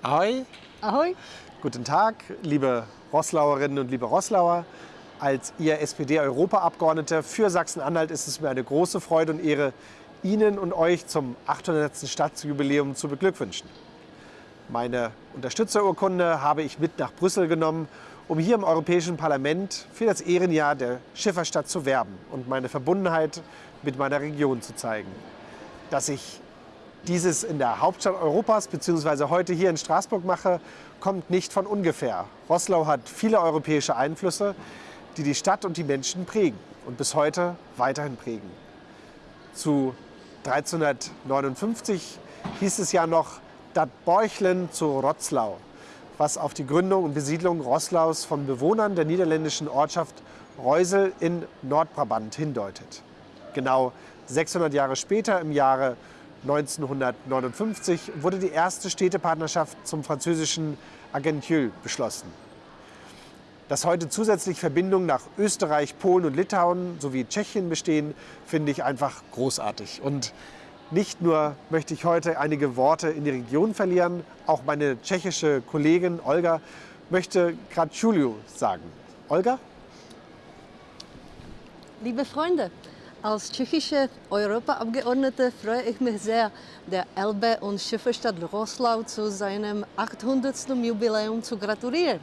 Ahoi. Ahoi. Guten Tag, liebe Rosslauerinnen und liebe Rosslauer. Als Ihr SPD-Europaabgeordneter für Sachsen-Anhalt ist es mir eine große Freude und Ehre, Ihnen und euch zum 800. Stadtjubiläum zu beglückwünschen. Meine Unterstützerurkunde habe ich mit nach Brüssel genommen, um hier im Europäischen Parlament für das Ehrenjahr der Schifferstadt zu werben und meine Verbundenheit mit meiner Region zu zeigen. Dass ich dieses in der Hauptstadt Europas bzw. heute hier in Straßburg mache, kommt nicht von ungefähr. Roßlau hat viele europäische Einflüsse, die die Stadt und die Menschen prägen und bis heute weiterhin prägen. Zu 1359 hieß es ja noch Dat Borchlen zu Rotzlau, was auf die Gründung und Besiedlung Roßlaus von Bewohnern der niederländischen Ortschaft Reusel in Nordbrabant hindeutet. Genau 600 Jahre später, im Jahre 1959 wurde die erste Städtepartnerschaft zum französischen Argentieux beschlossen. Dass heute zusätzlich Verbindungen nach Österreich, Polen und Litauen sowie Tschechien bestehen, finde ich einfach großartig. Und nicht nur möchte ich heute einige Worte in die Region verlieren, auch meine tschechische Kollegin Olga möchte Gratulju sagen. Olga? Liebe Freunde, als tschechische Europaabgeordnete freue ich mich sehr, der Elbe- und Schifferstadt Roslau zu seinem 800. Jubiläum zu gratulieren.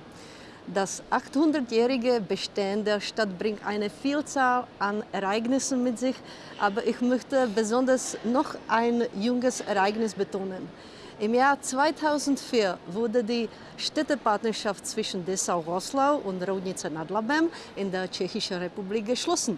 Das 800-jährige Bestehen der Stadt bringt eine Vielzahl an Ereignissen mit sich, aber ich möchte besonders noch ein junges Ereignis betonen. Im Jahr 2004 wurde die Städtepartnerschaft zwischen Dessau-Roßlau und Roudnice nad Labem in der Tschechischen Republik geschlossen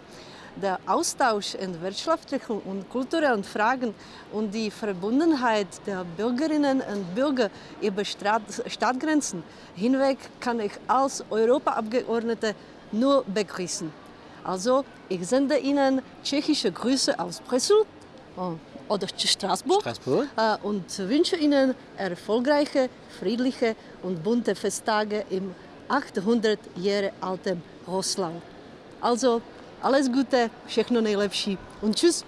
der Austausch in wirtschaftlichen und kulturellen Fragen und die Verbundenheit der Bürgerinnen und Bürger über Stadtgrenzen hinweg kann ich als Europaabgeordnete nur begrüßen. Also, ich sende Ihnen tschechische Grüße aus Brüssel äh, oder Straßburg, Straßburg. Äh, und wünsche Ihnen erfolgreiche, friedliche und bunte Festtage im 800 Jahre alten Russland. Also alles Gute, všechno nejlepší und tschüss.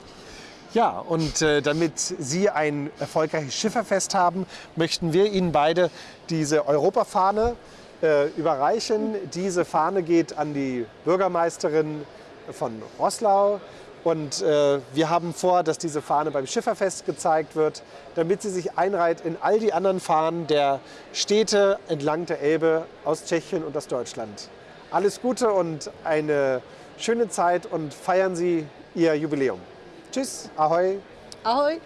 Ja, und äh, damit Sie ein erfolgreiches Schifferfest haben, möchten wir Ihnen beide diese Europafahne äh, überreichen. Diese Fahne geht an die Bürgermeisterin von Roßlau. Und äh, wir haben vor, dass diese Fahne beim Schifferfest gezeigt wird, damit sie sich einreiht in all die anderen Fahnen der Städte entlang der Elbe aus Tschechien und aus Deutschland. Alles Gute und eine schöne Zeit und feiern Sie Ihr Jubiläum. Tschüss, ahoi. Ahoi.